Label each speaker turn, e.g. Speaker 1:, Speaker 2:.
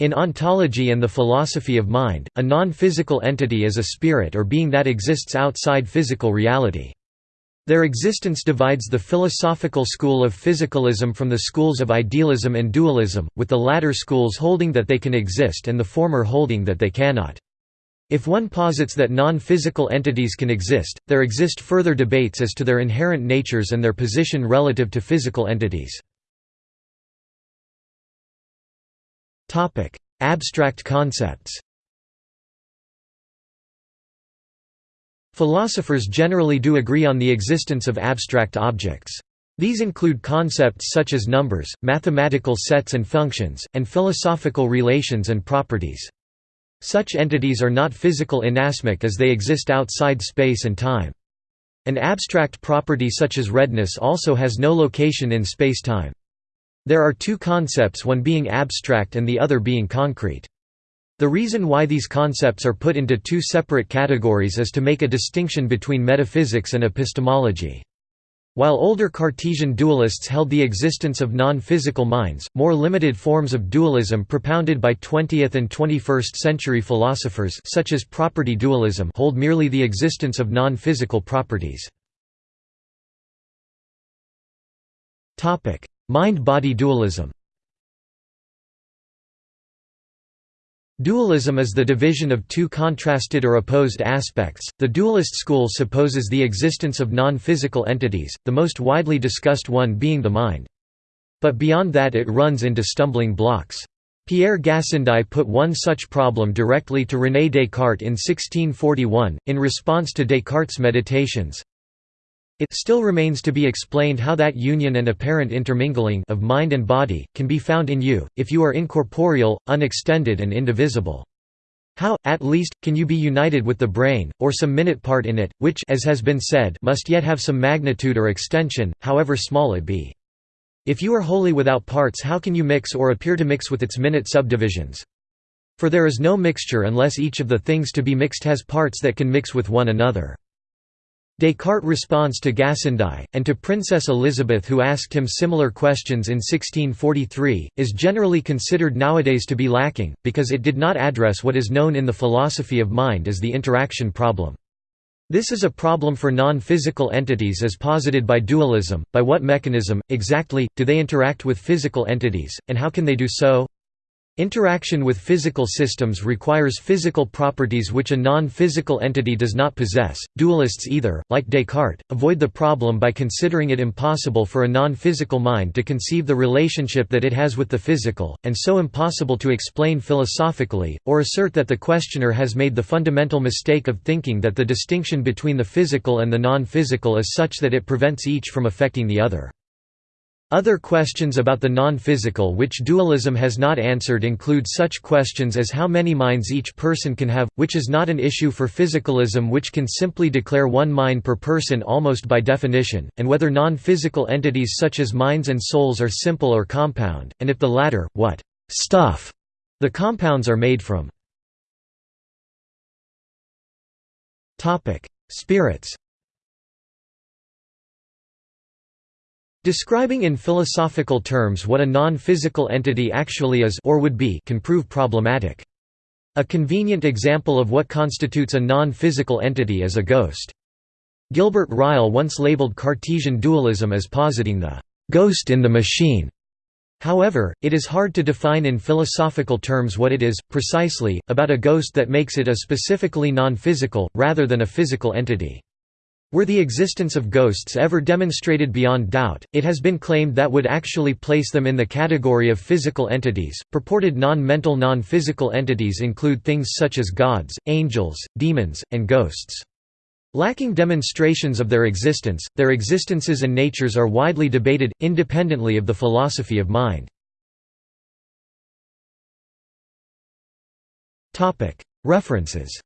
Speaker 1: In ontology and the philosophy of mind, a non-physical entity is a spirit or being that exists outside physical reality. Their existence divides the philosophical school of physicalism from the schools of idealism and dualism, with the latter schools holding that they can exist and the former holding that they cannot. If one posits that non-physical entities can exist, there exist further debates as to their inherent natures and their position relative to physical entities. Abstract concepts Philosophers generally do agree on the existence of abstract objects. These include concepts such as numbers, mathematical sets and functions, and philosophical relations and properties. Such entities are not physical inasmuch as they exist outside space and time. An abstract property such as redness also has no location in space-time. There are two concepts one being abstract and the other being concrete. The reason why these concepts are put into two separate categories is to make a distinction between metaphysics and epistemology. While older Cartesian dualists held the existence of non-physical minds, more limited forms of dualism propounded by 20th and 21st century philosophers such as property dualism hold merely the existence of non-physical properties. Mind-body dualism Dualism is the division of two contrasted or opposed aspects. The dualist school supposes the existence of non physical entities, the most widely discussed one being the mind. But beyond that, it runs into stumbling blocks. Pierre Gassendi put one such problem directly to René Descartes in 1641, in response to Descartes' meditations. It still remains to be explained how that union and apparent intermingling of mind and body, can be found in you, if you are incorporeal, unextended and indivisible. How, at least, can you be united with the brain, or some minute part in it, which as has been said, must yet have some magnitude or extension, however small it be? If you are wholly without parts how can you mix or appear to mix with its minute subdivisions? For there is no mixture unless each of the things to be mixed has parts that can mix with one another. Descartes response to Gassendi, and to Princess Elizabeth who asked him similar questions in 1643, is generally considered nowadays to be lacking, because it did not address what is known in the philosophy of mind as the interaction problem. This is a problem for non-physical entities as posited by dualism, by what mechanism, exactly, do they interact with physical entities, and how can they do so? Interaction with physical systems requires physical properties which a non-physical entity does not possess. Dualists either, like Descartes, avoid the problem by considering it impossible for a non-physical mind to conceive the relationship that it has with the physical, and so impossible to explain philosophically, or assert that the questioner has made the fundamental mistake of thinking that the distinction between the physical and the non-physical is such that it prevents each from affecting the other. Other questions about the non-physical which dualism has not answered include such questions as how many minds each person can have, which is not an issue for physicalism which can simply declare one mind per person almost by definition, and whether non-physical entities such as minds and souls are simple or compound, and if the latter, what «stuff» the compounds are made from. Spirits Describing in philosophical terms what a non-physical entity actually is or would be can prove problematic. A convenient example of what constitutes a non-physical entity is a ghost. Gilbert Ryle once labeled Cartesian dualism as positing the «ghost in the machine». However, it is hard to define in philosophical terms what it is, precisely, about a ghost that makes it a specifically non-physical, rather than a physical entity. Were the existence of ghosts ever demonstrated beyond doubt, it has been claimed that would actually place them in the category of physical entities. Purported non-mental non-physical entities include things such as gods, angels, demons, and ghosts. Lacking demonstrations of their existence, their existences and natures are widely debated, independently of the philosophy of mind. References